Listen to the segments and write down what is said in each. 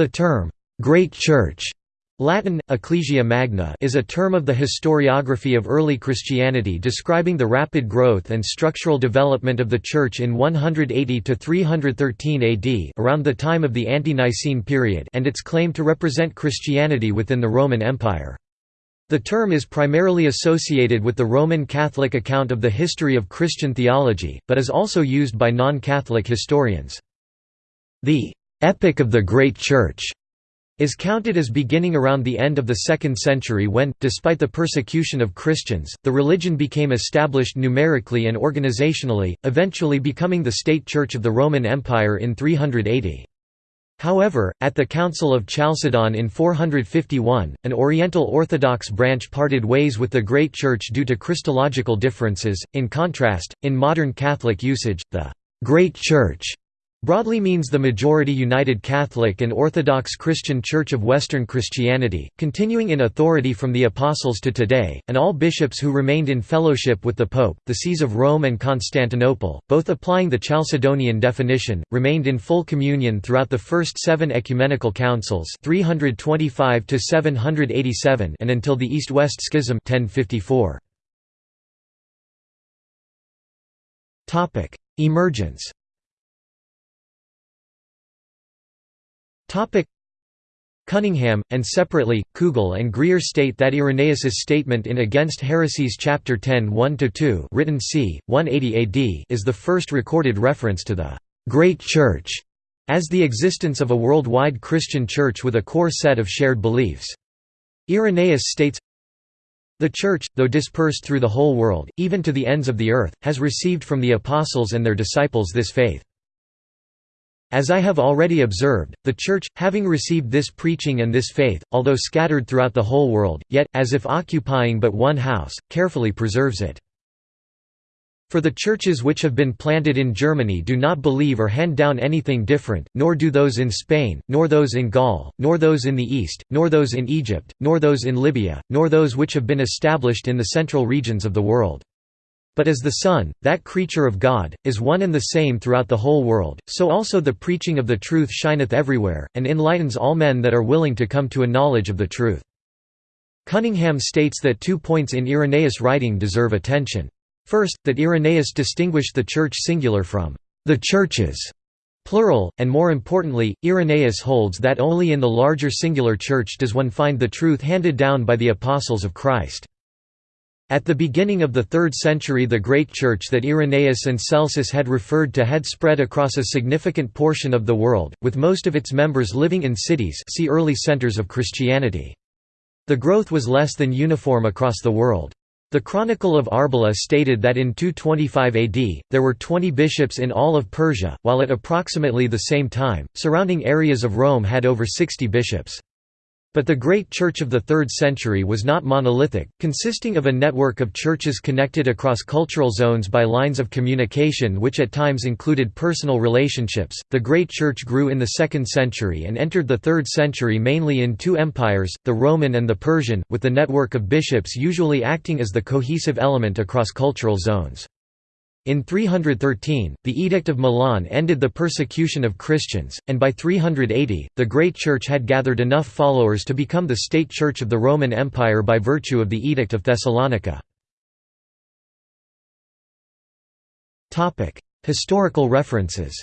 The term, "'Great Church' Latin, Ecclesia Magna is a term of the historiography of early Christianity describing the rapid growth and structural development of the Church in 180–313 AD around the time of the Ante-Nicene period and its claim to represent Christianity within the Roman Empire. The term is primarily associated with the Roman Catholic account of the history of Christian theology, but is also used by non-Catholic historians. The «epoch of the Great Church» is counted as beginning around the end of the 2nd century when, despite the persecution of Christians, the religion became established numerically and organizationally, eventually becoming the state church of the Roman Empire in 380. However, at the Council of Chalcedon in 451, an Oriental Orthodox branch parted ways with the Great Church due to Christological differences. In contrast, in modern Catholic usage, the Great Church Broadly means the majority United Catholic and Orthodox Christian Church of Western Christianity, continuing in authority from the Apostles to today, and all bishops who remained in fellowship with the Pope, the sees of Rome and Constantinople, both applying the Chalcedonian definition, remained in full communion throughout the first seven ecumenical councils 325 and until the East-West Schism 1054. Emergence Cunningham, and separately, Kugel and Greer state that Irenaeus's statement in Against Heresies chapter 10 1–2 written c. 180 AD is the first recorded reference to the «Great Church» as the existence of a worldwide Christian church with a core set of shared beliefs. Irenaeus states, The Church, though dispersed through the whole world, even to the ends of the earth, has received from the apostles and their disciples this faith. As I have already observed, the Church, having received this preaching and this faith, although scattered throughout the whole world, yet, as if occupying but one house, carefully preserves it. For the churches which have been planted in Germany do not believe or hand down anything different, nor do those in Spain, nor those in Gaul, nor those in the East, nor those in Egypt, nor those in Libya, nor those which have been established in the central regions of the world. But as the Son, that creature of God, is one and the same throughout the whole world, so also the preaching of the truth shineth everywhere, and enlightens all men that are willing to come to a knowledge of the truth. Cunningham states that two points in Irenaeus' writing deserve attention. First, that Irenaeus distinguished the church singular from the churches plural, and more importantly, Irenaeus holds that only in the larger singular church does one find the truth handed down by the apostles of Christ. At the beginning of the 3rd century the great church that Irenaeus and Celsus had referred to had spread across a significant portion of the world, with most of its members living in cities see early centers of Christianity. The growth was less than uniform across the world. The Chronicle of Arbela stated that in 225 AD, there were 20 bishops in all of Persia, while at approximately the same time, surrounding areas of Rome had over 60 bishops. But the great church of the 3rd century was not monolithic, consisting of a network of churches connected across cultural zones by lines of communication which at times included personal relationships. The great church grew in the 2nd century and entered the 3rd century mainly in two empires, the Roman and the Persian, with the network of bishops usually acting as the cohesive element across cultural zones. In 313, the Edict of Milan ended the persecution of Christians, and by 380, the Great Church had gathered enough followers to become the state church of the Roman Empire by virtue of the Edict of Thessalonica. Historical references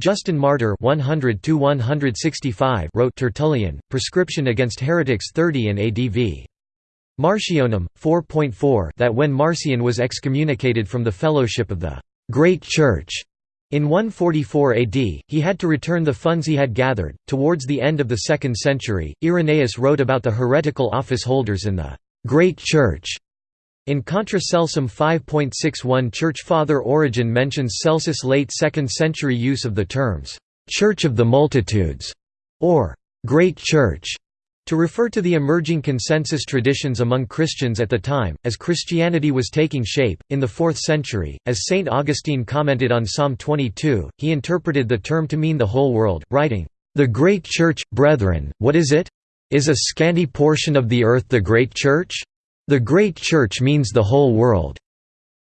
Justin Martyr 100 wrote Tertullian, Prescription against Heretics 30 in ADV. Marcionum 4.4 that when Marcion was excommunicated from the fellowship of the Great Church in 144 AD, he had to return the funds he had gathered. Towards the end of the 2nd century, Irenaeus wrote about the heretical office holders in the Great Church. In Contra Celsum 5.61 Church Father Origen mentions Celsus' late 2nd century use of the terms, "'Church of the Multitudes' or "'Great Church' To refer to the emerging consensus traditions among Christians at the time, as Christianity was taking shape, in the 4th century, as St. Augustine commented on Psalm 22, he interpreted the term to mean the whole world, writing, "...the great church, brethren, what is it? Is a scanty portion of the earth the great church? The great church means the whole world."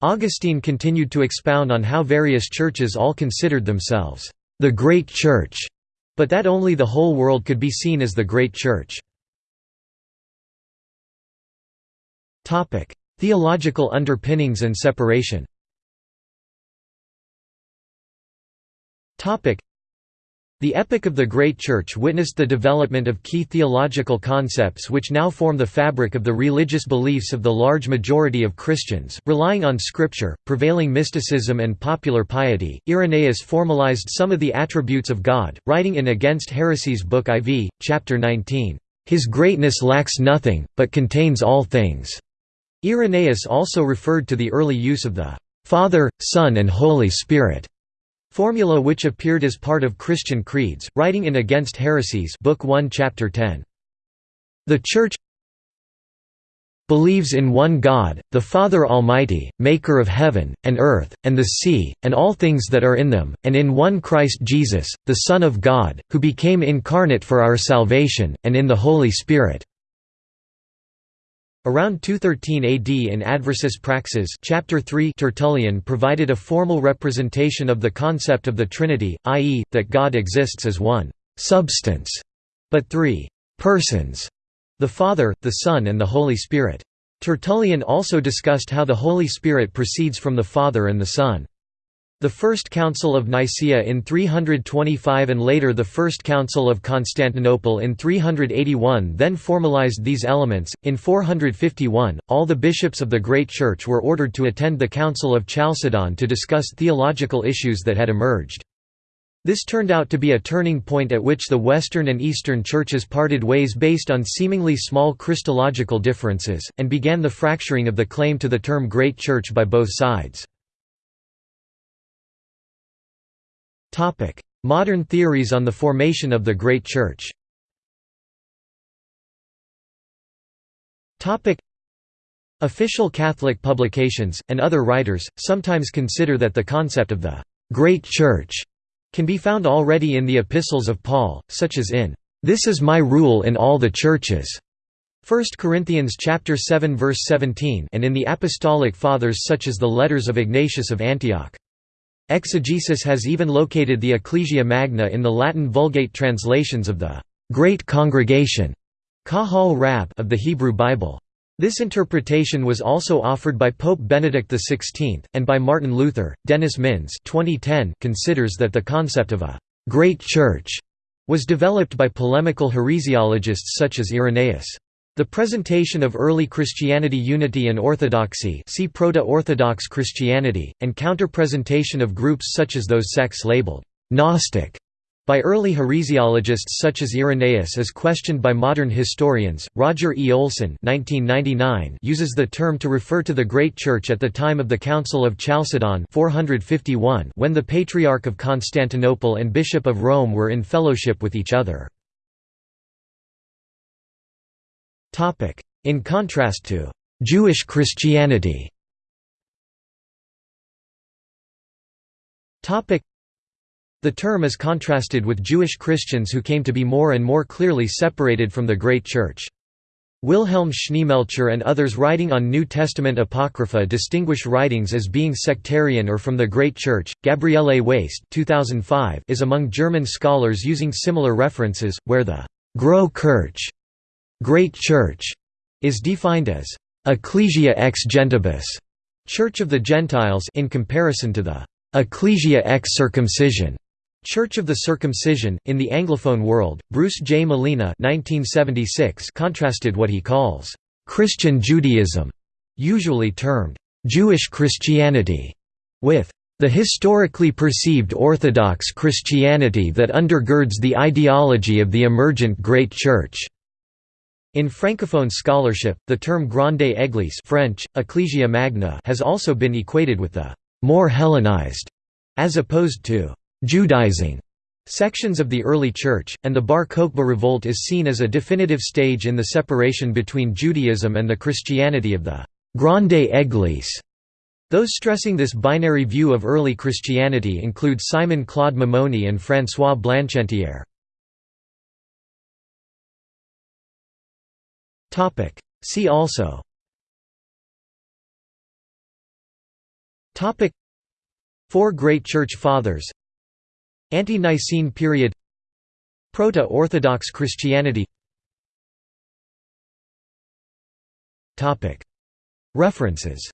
Augustine continued to expound on how various churches all considered themselves the Great Church, but that only the whole world could be seen as the Great Church. Theological underpinnings and separation the Epoch of the Great Church witnessed the development of key theological concepts which now form the fabric of the religious beliefs of the large majority of Christians. Relying on scripture, prevailing mysticism, and popular piety, Irenaeus formalized some of the attributes of God, writing in Against Heresies Book IV, Chapter 19, His greatness lacks nothing, but contains all things. Irenaeus also referred to the early use of the Father, Son, and Holy Spirit Formula which appeared as part of Christian creeds, writing in Against Heresies Book 1 Chapter 10. The Church believes in one God, the Father Almighty, maker of heaven, and earth, and the sea, and all things that are in them, and in one Christ Jesus, the Son of God, who became incarnate for our salvation, and in the Holy Spirit Around 213 AD in Adversus Praxean chapter 3 Tertullian provided a formal representation of the concept of the Trinity, i.e., that God exists as one «substance», but three «persons» the Father, the Son and the Holy Spirit. Tertullian also discussed how the Holy Spirit proceeds from the Father and the Son. The First Council of Nicaea in 325 and later the First Council of Constantinople in 381 then formalized these elements. In 451, all the bishops of the Great Church were ordered to attend the Council of Chalcedon to discuss theological issues that had emerged. This turned out to be a turning point at which the Western and Eastern churches parted ways based on seemingly small Christological differences, and began the fracturing of the claim to the term Great Church by both sides. Modern theories on the formation of the Great Church. Official Catholic publications, and other writers, sometimes consider that the concept of the «Great Church» can be found already in the epistles of Paul, such as in «This is my rule in all the churches» 1 Corinthians chapter 7 verse 17 and in the apostolic fathers such as the letters of Ignatius of Antioch. Exegesis has even located the Ecclesia Magna in the Latin Vulgate translations of the Great Congregation of the Hebrew Bible. This interpretation was also offered by Pope Benedict XVI, and by Martin Luther. Dennis Minns 2010 considers that the concept of a «great church» was developed by polemical heresiologists such as Irenaeus. The presentation of early Christianity unity and orthodoxy see Proto-Orthodox Christianity, and counter-presentation of groups such as those sects labeled «Gnostic» by early heresiologists such as Irenaeus is questioned by modern historians. Roger E. Olson (1999) uses the term to refer to the Great Church at the time of the Council of Chalcedon (451), when the Patriarch of Constantinople and Bishop of Rome were in fellowship with each other. In contrast to «Jewish Christianity» The term is contrasted with Jewish Christians who came to be more and more clearly separated from the Great Church. Wilhelm Schneemelcher and others writing on New Testament Apocrypha distinguish writings as being sectarian or from the Great Church. Gabriele Waist 2005 is among German scholars using similar references, where the Großkirche Great Church is defined as ecclesia ex gentibus, Church of the Gentiles in comparison to the ecclesia ex circumcision, Church of the Circumcision. In the Anglophone world, Bruce J. Malina 1976 contrasted what he calls Christian Judaism, usually termed Jewish Christianity, with the historically perceived Orthodox Christianity that undergirds the ideology of the emergent Great Church. In Francophone scholarship, the term Grande Église French, Ecclesia Magna has also been equated with the «more Hellenized» as opposed to «Judaizing» sections of the early Church, and the Bar Kokhba revolt is seen as a definitive stage in the separation between Judaism and the Christianity of the «Grande Église». Those stressing this binary view of early Christianity include Simon Claude Mimouni and François Blanchetière. See also. Four Great Church Fathers. Ante-Nicene period. Proto-Orthodox Christianity. References